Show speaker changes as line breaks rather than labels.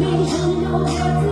你只有别自